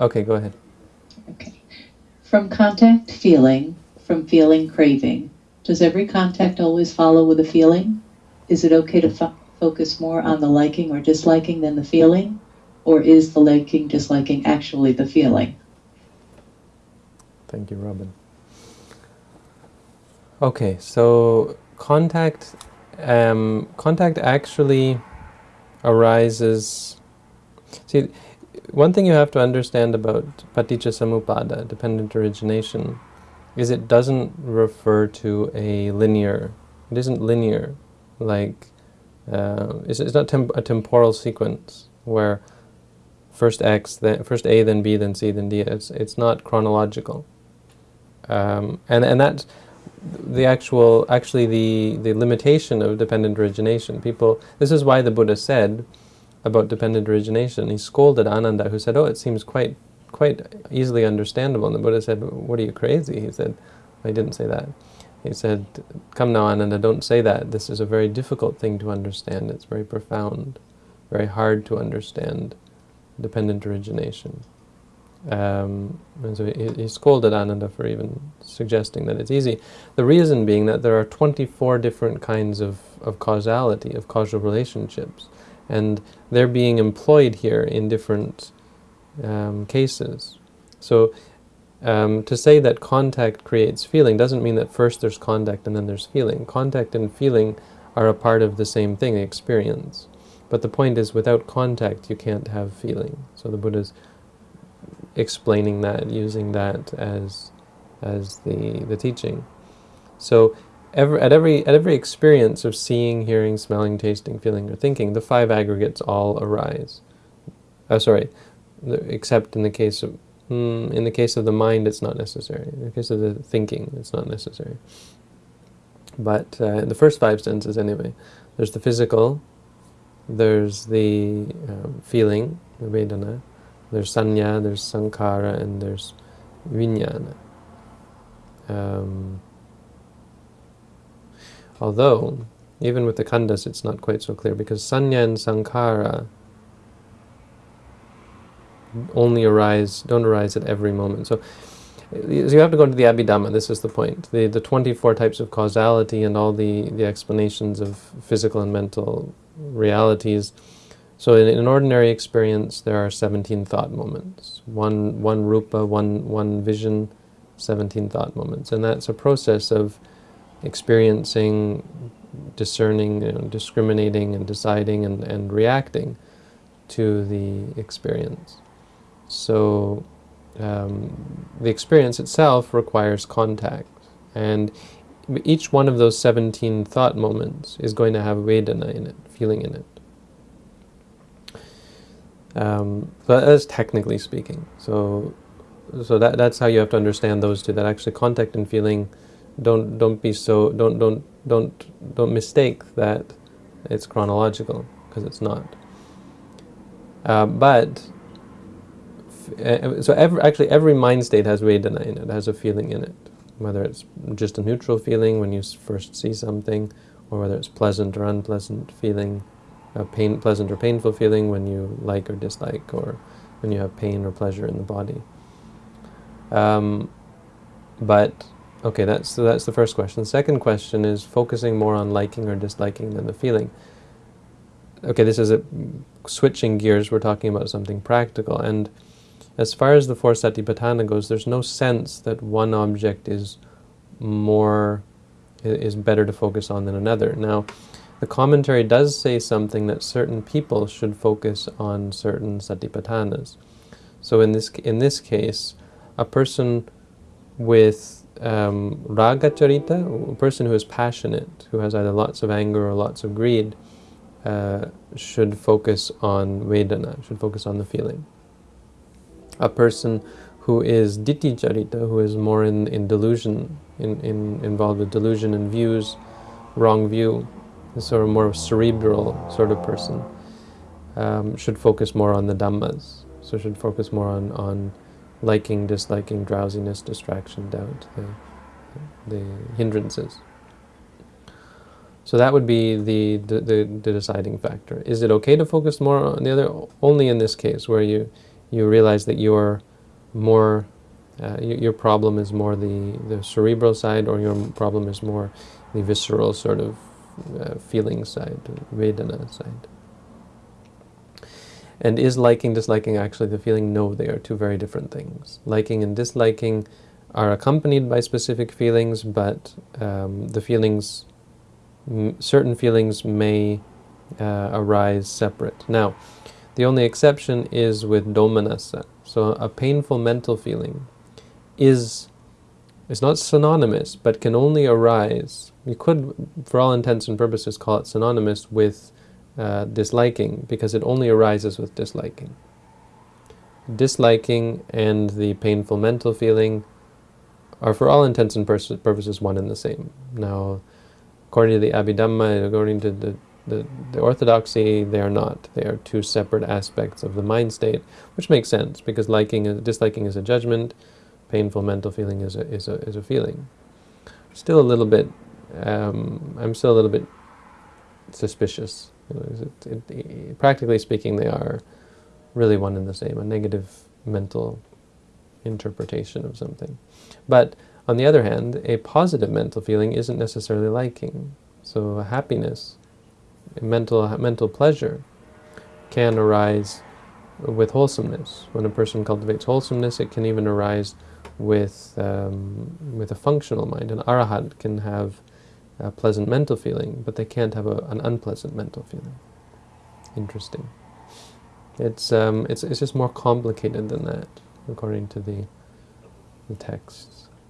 Okay, go ahead. Okay. From contact feeling, from feeling craving, does every contact always follow with a feeling? Is it okay to fo- focus more on the liking or disliking than the feeling? Or is the liking, disliking actually the feeling? Thank you, Robin. Okay, so contact, um, contact actually arises. See, one thing you have to understand about paticca dependent origination, is it doesn't refer to a linear. It isn't linear, like uh, it's, it's not temp a temporal sequence where first X, then first A, then B, then C, then D. It's it's not chronological, um, and and that's the actual actually the the limitation of dependent origination. People, this is why the Buddha said about dependent origination. He scolded Ananda, who said, "Oh, it seems quite quite easily understandable." And the Buddha said, "What are you crazy?" He said, "I didn't say that." He said, "Come now, Ananda, don't say that. This is a very difficult thing to understand. It's very profound, very hard to understand dependent origination." Um, and so he, he scolded Ananda for even suggesting that it's easy. The reason being that there are 24 different kinds of, of causality, of causal relationships and they're being employed here in different um, cases. So um, to say that contact creates feeling doesn't mean that first there's contact and then there's feeling. Contact and feeling are a part of the same thing, experience. But the point is, without contact, you can't have feeling. So the Buddha's explaining that, using that as as the the teaching. So every, at every at every experience of seeing, hearing, smelling, tasting, feeling, or thinking, the five aggregates all arise. Oh, sorry, except in the case of mm, in the case of the mind, it's not necessary. In the case of the thinking, it's not necessary. But uh, in the first five senses, anyway, there's the physical, there's the um, feeling, the vedana, there's sanya, there's sankhara, and there's vijnana. Um, Although, even with the khandhas, it's not quite so clear, because sanya and sankhara only arise, don't arise at every moment. So, you have to go to the Abhidhamma, this is the point. The, the 24 types of causality and all the, the explanations of physical and mental realities. So in an ordinary experience, there are 17 thought moments. One, one rupa, one, one vision, 17 thought moments. And that's a process of experiencing, discerning, you know, discriminating and deciding and, and reacting to the experience. So um, the experience itself requires contact. And each one of those 17 thought moments is going to have Vedana in it, feeling in it. Um, but that's technically speaking. So, so that that's how you have to understand those two. That actually contact and feeling don't don't be so don't don't don't don't mistake that it's chronological because it's not. Uh, but uh, so every, actually every mind state has Vedana in it, has a feeling in it, whether it's just a neutral feeling when you first see something, or whether it's pleasant or unpleasant feeling, a pain, pleasant or painful feeling when you like or dislike, or when you have pain or pleasure in the body. Um, but Okay, that's, so that's the first question. The second question is focusing more on liking or disliking than the feeling. Okay, this is a, switching gears, we're talking about something practical, and as far as the four satipatthana goes, there's no sense that one object is more, is better to focus on than another. Now, the commentary does say something that certain people should focus on certain satipatthanas. So in this, in this case, a person with um, raga charita, a person who is passionate, who has either lots of anger or lots of greed, uh, should focus on Vedana, should focus on the feeling. A person who is ditthi charita, who is more in, in delusion, in, in, involved with delusion and views, wrong view, sort of more cerebral sort of person, um, should focus more on the Dhammas, so should focus more on, on liking, disliking, drowsiness, distraction, doubt, the, the hindrances. So that would be the, the, the, deciding factor. Is it okay to focus more on the other? Only in this case, where you, you realize that you're more, uh, your problem is more the, the cerebral side, or your problem is more the visceral sort of uh, feeling side, Vedana side. And is liking, disliking actually the feeling? No, they are two very different things. Liking and disliking are accompanied by specific feelings, but um, the feelings, certain feelings may uh, arise separate. Now, the only exception is with domanassa. So a painful mental feeling is is not synonymous, but can only arise. You could, for all intents and purposes, call it synonymous with uh, disliking, because it only arises with disliking. Disliking and the painful mental feeling are, for all intents and purposes, one and the same. Now, according to the Abhidhamma, according to the the, the orthodoxy, they are not. They are two separate aspects of the mind state, which makes sense because liking, disliking is a judgment, painful mental feeling is a is a is a feeling. Still a little bit. Um, I'm still a little bit suspicious. You know, it, it, it, practically speaking, they are really one and the same. A negative mental interpretation of something, but on the other hand, a positive mental feeling isn't necessarily liking. So happiness mental mental pleasure can arise with wholesomeness. When a person cultivates wholesomeness, it can even arise with um, with a functional mind. An arahat can have a pleasant mental feeling, but they can't have a, an unpleasant mental feeling. Interesting. It's um, it's it's just more complicated than that, according to the the texts.